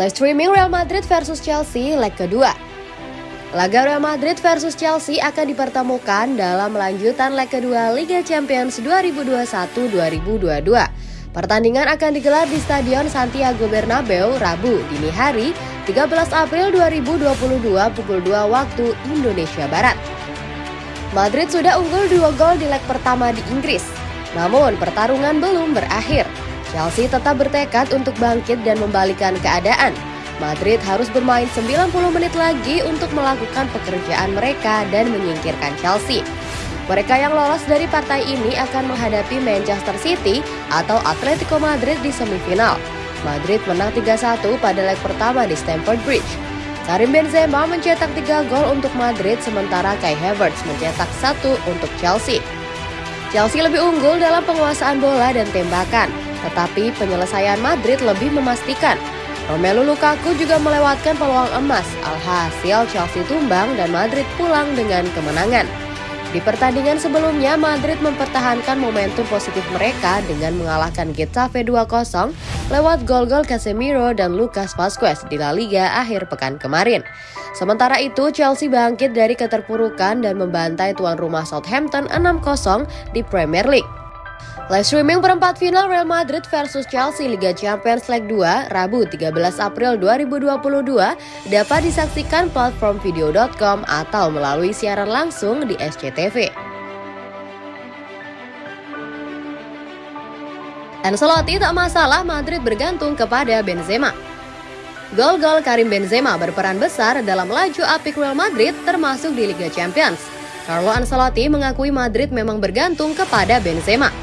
Live streaming Real Madrid versus Chelsea leg kedua. Laga Real Madrid versus Chelsea akan dipertemukan dalam lanjutan leg kedua Liga Champions 2021-2022. Pertandingan akan digelar di Stadion Santiago Bernabeu Rabu dini hari 13 April 2022 pukul 2 waktu Indonesia Barat. Madrid sudah unggul dua gol di leg pertama di Inggris. Namun pertarungan belum berakhir. Chelsea tetap bertekad untuk bangkit dan membalikan keadaan. Madrid harus bermain 90 menit lagi untuk melakukan pekerjaan mereka dan menyingkirkan Chelsea. Mereka yang lolos dari partai ini akan menghadapi Manchester City atau Atletico Madrid di semifinal. Madrid menang 3-1 pada leg pertama di Stamford Bridge. Karim Benzema mencetak 3 gol untuk Madrid sementara Kai Havertz mencetak 1 untuk Chelsea. Chelsea lebih unggul dalam penguasaan bola dan tembakan, tetapi penyelesaian Madrid lebih memastikan. Romelu Lukaku juga melewatkan peluang emas, alhasil Chelsea tumbang dan Madrid pulang dengan kemenangan. Di pertandingan sebelumnya, Madrid mempertahankan momentum positif mereka dengan mengalahkan Getafe 2-0 lewat gol-gol Casemiro dan Lucas Vazquez di La Liga akhir pekan kemarin. Sementara itu, Chelsea bangkit dari keterpurukan dan membantai tuan rumah Southampton 6-0 di Premier League. Live streaming perempat final Real Madrid versus Chelsea Liga Champions League 2 Rabu 13 April 2022 dapat disaksikan platform video.com atau melalui siaran langsung di SCTV. Ancelotti tak masalah Madrid bergantung kepada Benzema. Gol-gol Karim Benzema berperan besar dalam laju apik Real Madrid termasuk di Liga Champions. Carlo Ancelotti mengakui Madrid memang bergantung kepada Benzema.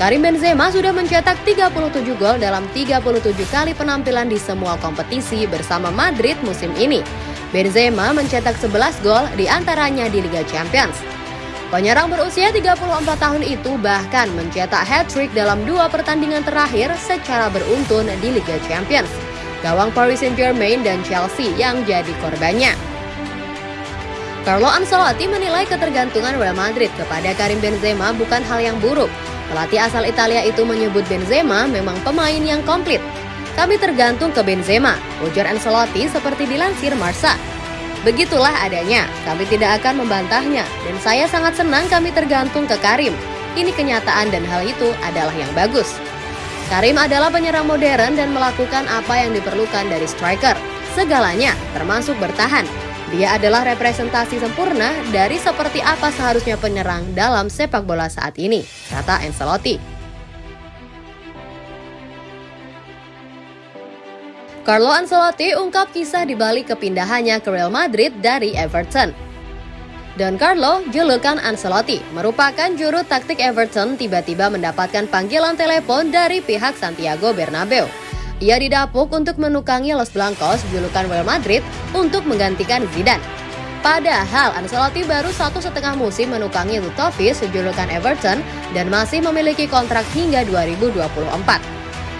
Karim Benzema sudah mencetak 37 gol dalam 37 kali penampilan di semua kompetisi bersama Madrid musim ini. Benzema mencetak 11 gol di antaranya di Liga Champions. Penyerang berusia 34 tahun itu bahkan mencetak hat-trick dalam dua pertandingan terakhir secara beruntun di Liga Champions. Gawang Paris Saint-Germain dan Chelsea yang jadi korbannya. Carlo Ancelotti menilai ketergantungan Real Madrid kepada Karim Benzema bukan hal yang buruk, Pelatih asal Italia itu menyebut Benzema memang pemain yang komplit. Kami tergantung ke Benzema, ujar Ancelotti seperti dilansir Marsa. Begitulah adanya, kami tidak akan membantahnya, dan saya sangat senang kami tergantung ke Karim. Ini kenyataan dan hal itu adalah yang bagus. Karim adalah penyerang modern dan melakukan apa yang diperlukan dari striker. Segalanya, termasuk bertahan, dia adalah representasi sempurna dari seperti apa seharusnya penyerang dalam sepak bola saat ini, kata Ancelotti. Carlo Ancelotti ungkap kisah di balik kepindahannya ke Real Madrid dari Everton. Don Carlo, julukan Ancelotti, merupakan juru taktik Everton tiba-tiba mendapatkan panggilan telepon dari pihak Santiago Bernabeu ia didapuk untuk menukangi Los Blancos julukan Real Madrid untuk menggantikan Zidane. Padahal Ancelotti baru satu setengah musim menukangi Lutovic sejulukan Everton dan masih memiliki kontrak hingga 2024.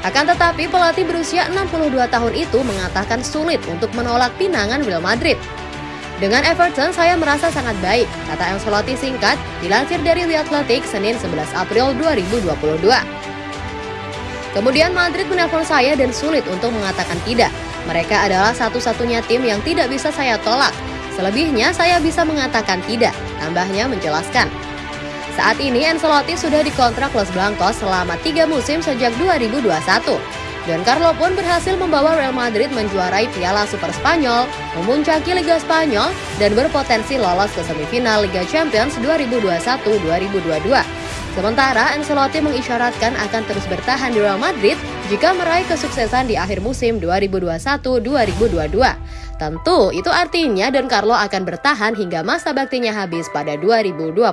Akan tetapi pelatih berusia 62 tahun itu mengatakan sulit untuk menolak pinangan Real Madrid. Dengan Everton saya merasa sangat baik, kata Ancelotti singkat dilansir dari The Athletic Senin 11 April 2022. Kemudian Madrid menelpon saya dan sulit untuk mengatakan tidak. Mereka adalah satu-satunya tim yang tidak bisa saya tolak. Selebihnya saya bisa mengatakan tidak, tambahnya menjelaskan. Saat ini Ancelotti sudah dikontrak Los Blancos selama tiga musim sejak 2021. Dan Carlo pun berhasil membawa Real Madrid menjuarai Piala Super Spanyol, memuncaki Liga Spanyol, dan berpotensi lolos ke semifinal Liga Champions 2021-2022. Sementara Ancelotti mengisyaratkan akan terus bertahan di Real Madrid jika meraih kesuksesan di akhir musim 2021-2022. Tentu itu artinya Don Carlo akan bertahan hingga masa baktinya habis pada 2024.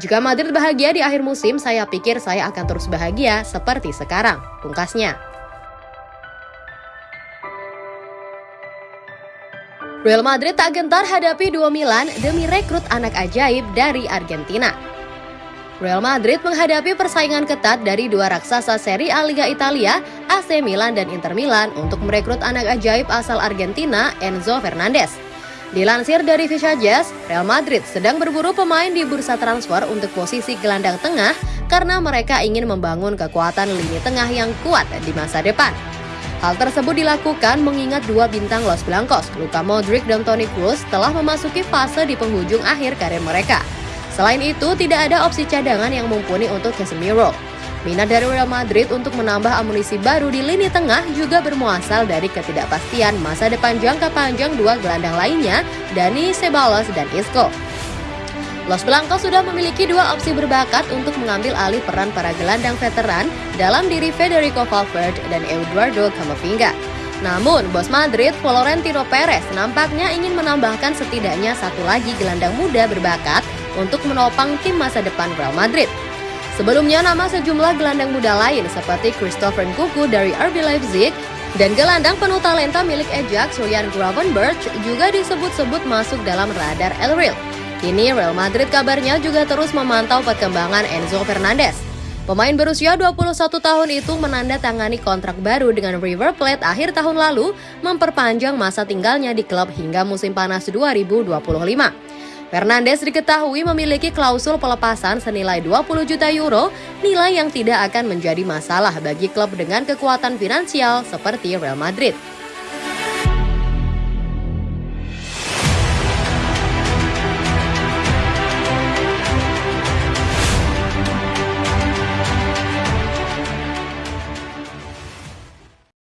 Jika Madrid bahagia di akhir musim, saya pikir saya akan terus bahagia seperti sekarang, pungkasnya. Real Madrid tak gentar hadapi dua Milan demi rekrut anak ajaib dari Argentina. Real Madrid menghadapi persaingan ketat dari dua raksasa seri A Liga Italia, AC Milan dan Inter Milan untuk merekrut anak ajaib asal Argentina, Enzo Fernandez. Dilansir dari Fisha Jazz, Real Madrid sedang berburu pemain di bursa transfer untuk posisi gelandang tengah karena mereka ingin membangun kekuatan lini tengah yang kuat di masa depan. Hal tersebut dilakukan mengingat dua bintang Los Blancos, Luka Modric dan Toni Kroos telah memasuki fase di penghujung akhir karir mereka. Selain itu, tidak ada opsi cadangan yang mumpuni untuk Casemiro. Minat dari Real Madrid untuk menambah amunisi baru di lini tengah juga bermuasal dari ketidakpastian masa depan jangka panjang dua gelandang lainnya, Dani Ceballos dan Isco. Los Blancos sudah memiliki dua opsi berbakat untuk mengambil alih peran para gelandang veteran dalam diri Federico Valverde dan Eduardo Camavinga. Namun, bos Madrid, Florentino Perez, nampaknya ingin menambahkan setidaknya satu lagi gelandang muda berbakat untuk menopang tim masa depan Real Madrid. Sebelumnya, nama sejumlah gelandang muda lain seperti Christopher Nkunku dari RB Leipzig dan gelandang penuh talenta milik Ajax, Ryan Gravenberch juga disebut-sebut masuk dalam radar El Real. Kini Real Madrid kabarnya juga terus memantau perkembangan Enzo Fernandez. Pemain berusia 21 tahun itu menandatangani kontrak baru dengan River Plate akhir tahun lalu, memperpanjang masa tinggalnya di klub hingga musim panas 2025. Fernandes diketahui memiliki klausul pelepasan senilai 20 juta euro, nilai yang tidak akan menjadi masalah bagi klub dengan kekuatan finansial seperti Real Madrid.